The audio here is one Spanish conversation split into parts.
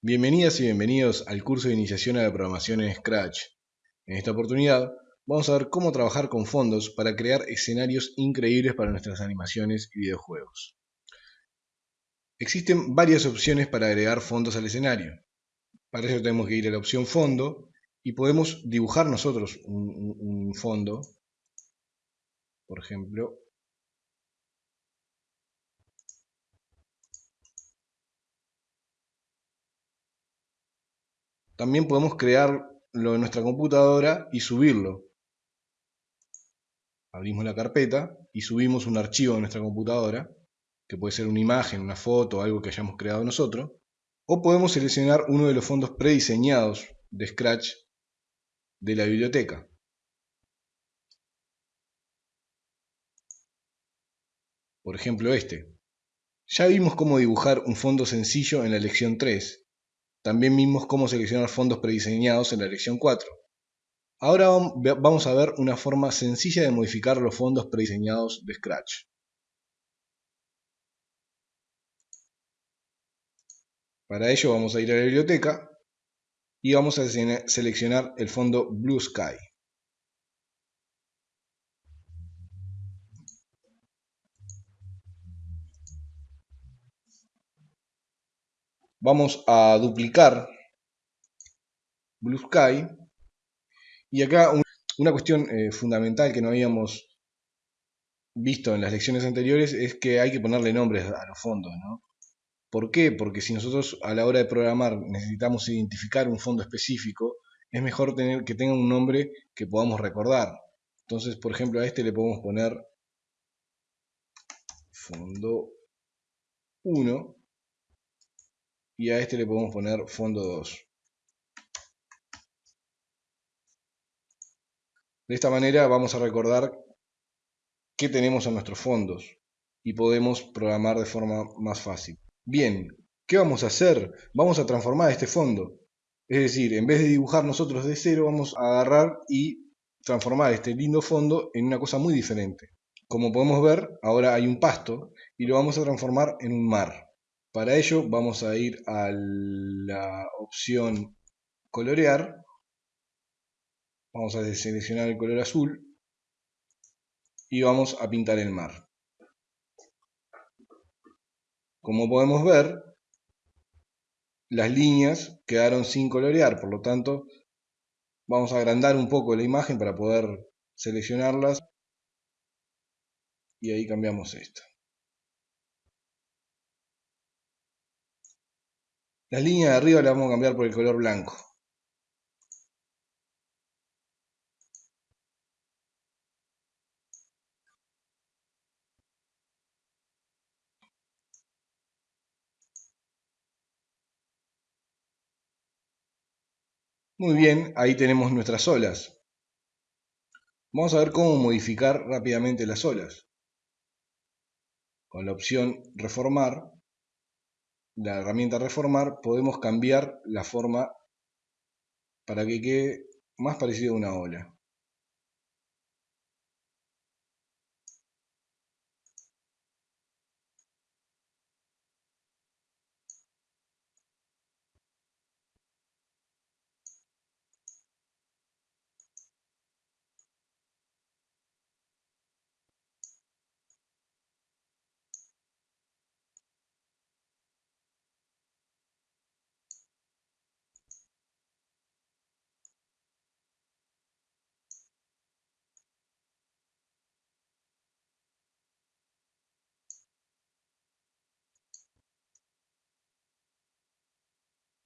Bienvenidas y bienvenidos al curso de iniciación a la programación en Scratch. En esta oportunidad vamos a ver cómo trabajar con fondos para crear escenarios increíbles para nuestras animaciones y videojuegos. Existen varias opciones para agregar fondos al escenario. Para eso tenemos que ir a la opción fondo y podemos dibujar nosotros un, un fondo. Por ejemplo, También podemos crearlo en nuestra computadora y subirlo. Abrimos la carpeta y subimos un archivo a nuestra computadora, que puede ser una imagen, una foto, algo que hayamos creado nosotros. O podemos seleccionar uno de los fondos prediseñados de Scratch de la biblioteca. Por ejemplo este. Ya vimos cómo dibujar un fondo sencillo en la lección 3 también vimos cómo seleccionar fondos prediseñados en la lección 4. Ahora vamos a ver una forma sencilla de modificar los fondos prediseñados de Scratch. Para ello vamos a ir a la biblioteca y vamos a seleccionar el fondo Blue Sky. Vamos a duplicar Blue Sky. Y acá una cuestión eh, fundamental que no habíamos visto en las lecciones anteriores es que hay que ponerle nombres a los fondos. ¿no? ¿Por qué? Porque si nosotros a la hora de programar necesitamos identificar un fondo específico, es mejor tener que tenga un nombre que podamos recordar. Entonces, por ejemplo, a este le podemos poner fondo 1 y a este le podemos poner fondo 2. De esta manera vamos a recordar qué tenemos en nuestros fondos y podemos programar de forma más fácil. Bien, ¿qué vamos a hacer? Vamos a transformar este fondo. Es decir, en vez de dibujar nosotros de cero, vamos a agarrar y transformar este lindo fondo en una cosa muy diferente. Como podemos ver, ahora hay un pasto y lo vamos a transformar en un mar. Para ello vamos a ir a la opción colorear. Vamos a seleccionar el color azul y vamos a pintar el mar. Como podemos ver, las líneas quedaron sin colorear, por lo tanto vamos a agrandar un poco la imagen para poder seleccionarlas y ahí cambiamos esto. La línea de arriba la vamos a cambiar por el color blanco. Muy bien, ahí tenemos nuestras olas. Vamos a ver cómo modificar rápidamente las olas. Con la opción reformar la herramienta reformar podemos cambiar la forma para que quede más parecido a una ola.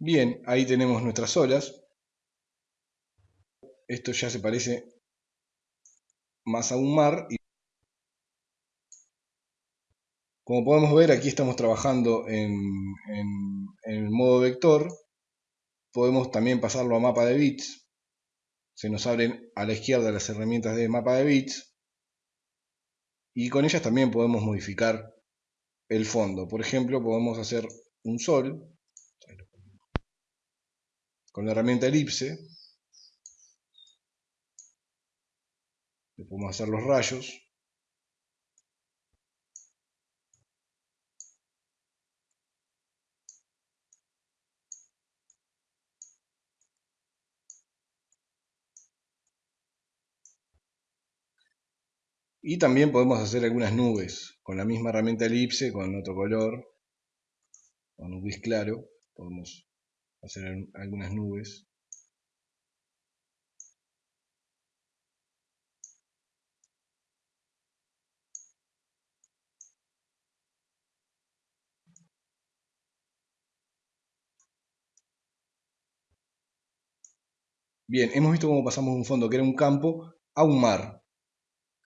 Bien, ahí tenemos nuestras olas. Esto ya se parece más a un mar. Como podemos ver, aquí estamos trabajando en, el modo vector. Podemos también pasarlo a mapa de bits. Se nos abren a la izquierda las herramientas de mapa de bits. Y con ellas también podemos modificar el fondo. Por ejemplo, podemos hacer un sol con la herramienta elipse, le podemos hacer los rayos. Y también podemos hacer algunas nubes con la misma herramienta elipse, con otro color, con un gris claro. Podemos hacer algunas nubes. Bien, hemos visto cómo pasamos un fondo que era un campo a un mar.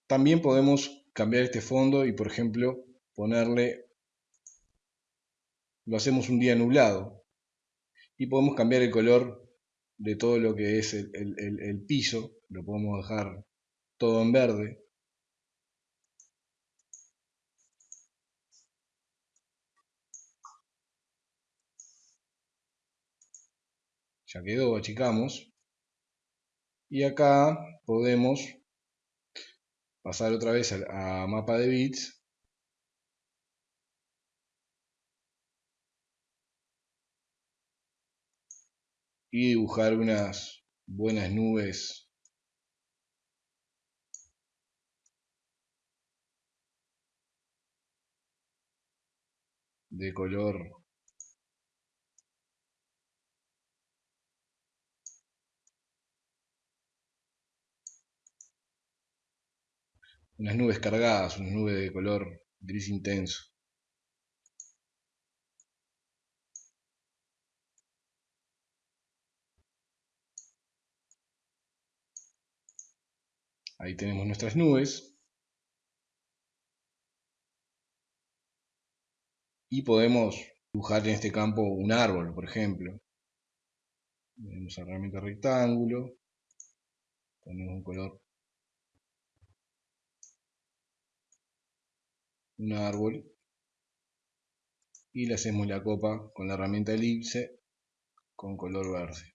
También podemos cambiar este fondo y, por ejemplo, ponerle, lo hacemos un día nublado. Y podemos cambiar el color de todo lo que es el, el piso, lo podemos dejar todo en verde. Ya quedó, achicamos. Y acá podemos pasar otra vez a, mapa de bits y dibujar unas buenas nubes de color unas nubes cargadas, unas nubes de color gris intenso. Ahí tenemos nuestras nubes. Y podemos dibujar en este campo un árbol, por ejemplo. Tenemos herramienta rectángulo. Ponemos un color un árbol y le hacemos la copa con la herramienta elipse con color verde.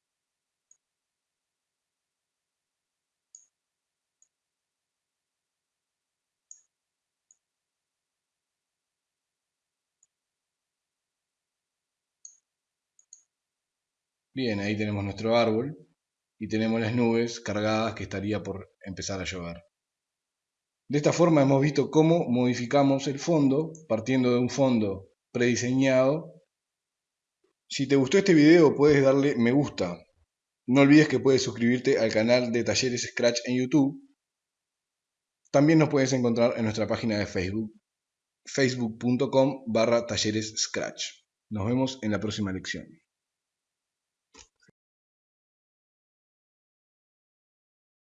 Bien, ahí tenemos nuestro árbol y tenemos las nubes cargadas que estaría por empezar a llover. De esta forma hemos visto cómo modificamos el fondo partiendo de un fondo prediseñado. Si te gustó este video puedes darle me gusta. No olvides que puedes suscribirte al canal de Talleres Scratch en YouTube. También nos puedes encontrar en nuestra página de Facebook, facebook.com barra talleres Scratch. Nos vemos en la próxima lección.